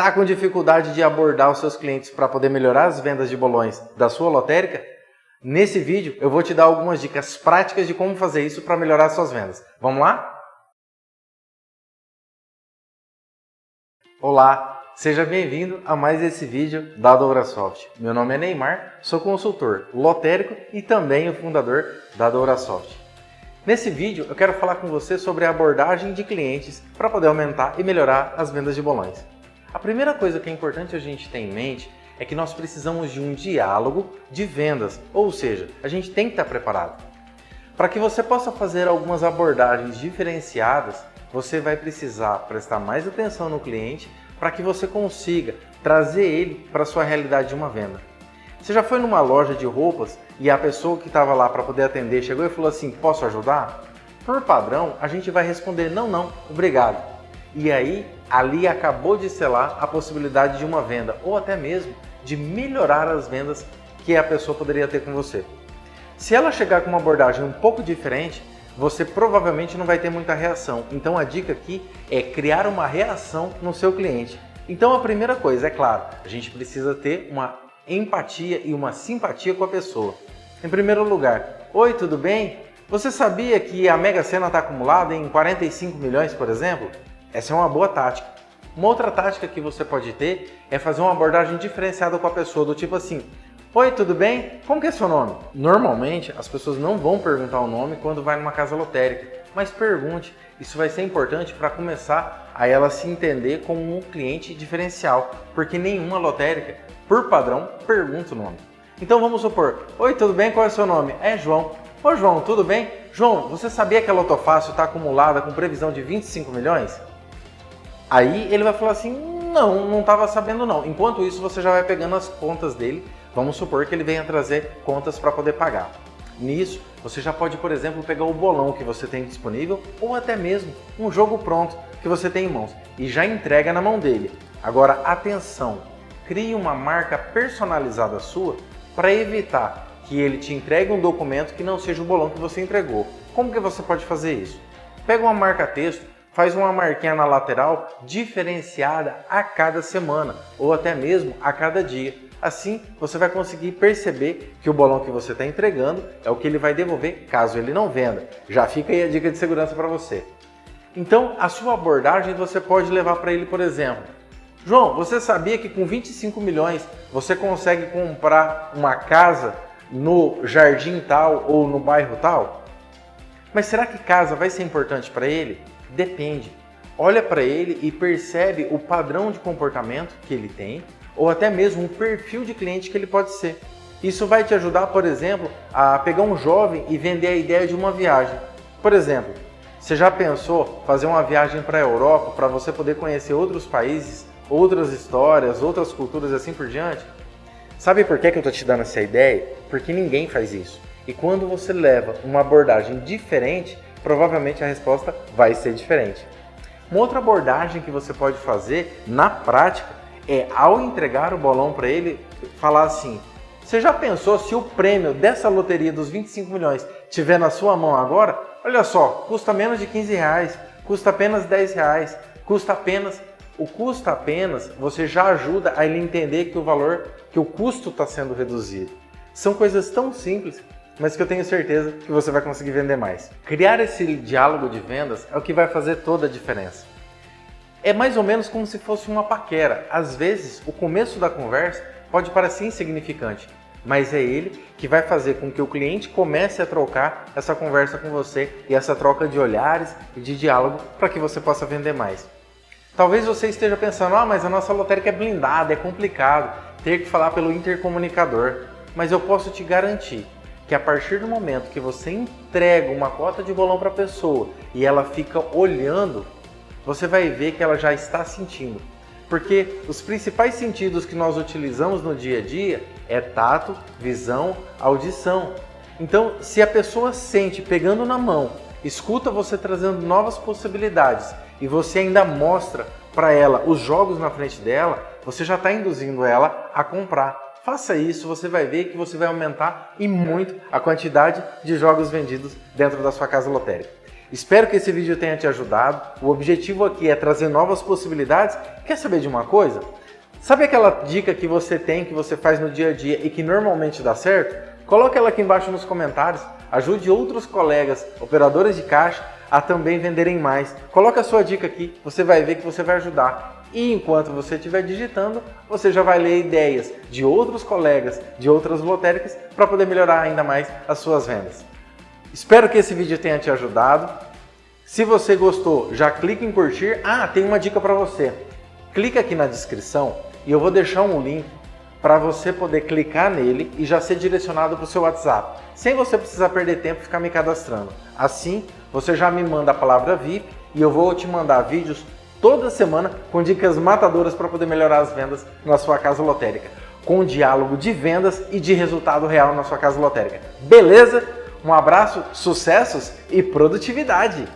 Tá com dificuldade de abordar os seus clientes para poder melhorar as vendas de bolões da sua lotérica? Nesse vídeo eu vou te dar algumas dicas práticas de como fazer isso para melhorar suas vendas. Vamos lá? Olá, seja bem-vindo a mais esse vídeo da Dourasoft. Meu nome é Neymar, sou consultor lotérico e também o fundador da Dourasoft. Nesse vídeo eu quero falar com você sobre a abordagem de clientes para poder aumentar e melhorar as vendas de bolões. A primeira coisa que é importante a gente ter em mente é que nós precisamos de um diálogo de vendas, ou seja, a gente tem que estar preparado. Para que você possa fazer algumas abordagens diferenciadas, você vai precisar prestar mais atenção no cliente para que você consiga trazer ele para a sua realidade de uma venda. Você já foi numa loja de roupas e a pessoa que estava lá para poder atender chegou e falou assim, posso ajudar? Por padrão, a gente vai responder, não, não, obrigado. E aí, ali acabou de selar a possibilidade de uma venda ou até mesmo de melhorar as vendas que a pessoa poderia ter com você. Se ela chegar com uma abordagem um pouco diferente, você provavelmente não vai ter muita reação. Então a dica aqui é criar uma reação no seu cliente. Então a primeira coisa, é claro, a gente precisa ter uma empatia e uma simpatia com a pessoa. Em primeiro lugar, Oi, tudo bem? Você sabia que a Mega Sena está acumulada em 45 milhões, por exemplo? Essa é uma boa tática. Uma outra tática que você pode ter é fazer uma abordagem diferenciada com a pessoa, do tipo assim, Oi, tudo bem? Como que é seu nome? Normalmente, as pessoas não vão perguntar o nome quando vai numa casa lotérica, mas pergunte. Isso vai ser importante para começar a ela se entender como um cliente diferencial, porque nenhuma lotérica, por padrão, pergunta o nome. Então vamos supor, Oi, tudo bem? Qual é seu nome? É João. Ô João, tudo bem? João, você sabia que a Lotofácil está acumulada com previsão de 25 milhões? Aí ele vai falar assim, não, não estava sabendo não. Enquanto isso, você já vai pegando as contas dele. Vamos supor que ele venha trazer contas para poder pagar. Nisso, você já pode, por exemplo, pegar o bolão que você tem disponível ou até mesmo um jogo pronto que você tem em mãos e já entrega na mão dele. Agora, atenção, crie uma marca personalizada sua para evitar que ele te entregue um documento que não seja o bolão que você entregou. Como que você pode fazer isso? Pega uma marca texto faz uma marquinha na lateral diferenciada a cada semana ou até mesmo a cada dia. Assim, você vai conseguir perceber que o bolão que você está entregando é o que ele vai devolver caso ele não venda. Já fica aí a dica de segurança para você. Então, a sua abordagem você pode levar para ele, por exemplo, João, você sabia que com 25 milhões você consegue comprar uma casa no jardim tal ou no bairro tal? Mas será que casa vai ser importante para ele? Depende. Olha para ele e percebe o padrão de comportamento que ele tem ou até mesmo o perfil de cliente que ele pode ser. Isso vai te ajudar, por exemplo, a pegar um jovem e vender a ideia de uma viagem. Por exemplo, você já pensou fazer uma viagem para a Europa para você poder conhecer outros países, outras histórias, outras culturas assim por diante? Sabe por que eu estou te dando essa ideia? Porque ninguém faz isso. E quando você leva uma abordagem diferente, provavelmente a resposta vai ser diferente. Uma outra abordagem que você pode fazer na prática é, ao entregar o bolão para ele, falar assim, você já pensou se o prêmio dessa loteria dos 25 milhões tiver na sua mão agora? Olha só, custa menos de 15 reais, custa apenas 10 reais, custa apenas... O custa apenas, você já ajuda a ele entender que o valor, que o custo está sendo reduzido. São coisas tão simples mas que eu tenho certeza que você vai conseguir vender mais. Criar esse diálogo de vendas é o que vai fazer toda a diferença. É mais ou menos como se fosse uma paquera. Às vezes, o começo da conversa pode parecer insignificante, mas é ele que vai fazer com que o cliente comece a trocar essa conversa com você e essa troca de olhares e de diálogo para que você possa vender mais. Talvez você esteja pensando, ah, mas a nossa lotérica é blindada, é complicado ter que falar pelo intercomunicador. Mas eu posso te garantir que a partir do momento que você entrega uma cota de bolão para a pessoa e ela fica olhando, você vai ver que ela já está sentindo. Porque os principais sentidos que nós utilizamos no dia a dia é tato, visão, audição. Então, se a pessoa sente pegando na mão, escuta você trazendo novas possibilidades e você ainda mostra para ela os jogos na frente dela, você já está induzindo ela a comprar. Faça isso, você vai ver que você vai aumentar e muito a quantidade de jogos vendidos dentro da sua casa lotérica. Espero que esse vídeo tenha te ajudado. O objetivo aqui é trazer novas possibilidades. Quer saber de uma coisa? Sabe aquela dica que você tem, que você faz no dia a dia e que normalmente dá certo? Coloque ela aqui embaixo nos comentários. Ajude outros colegas, operadores de caixa, a também venderem mais. Coloque a sua dica aqui, você vai ver que você vai ajudar. E enquanto você estiver digitando, você já vai ler ideias de outros colegas, de outras lotéricas, para poder melhorar ainda mais as suas vendas. Espero que esse vídeo tenha te ajudado. Se você gostou, já clique em curtir. Ah, tem uma dica para você. Clica aqui na descrição e eu vou deixar um link para você poder clicar nele e já ser direcionado para o seu WhatsApp, sem você precisar perder tempo e ficar me cadastrando. Assim, você já me manda a palavra VIP e eu vou te mandar vídeos toda semana com dicas matadoras para poder melhorar as vendas na sua casa lotérica, com diálogo de vendas e de resultado real na sua casa lotérica. Beleza? Um abraço, sucessos e produtividade!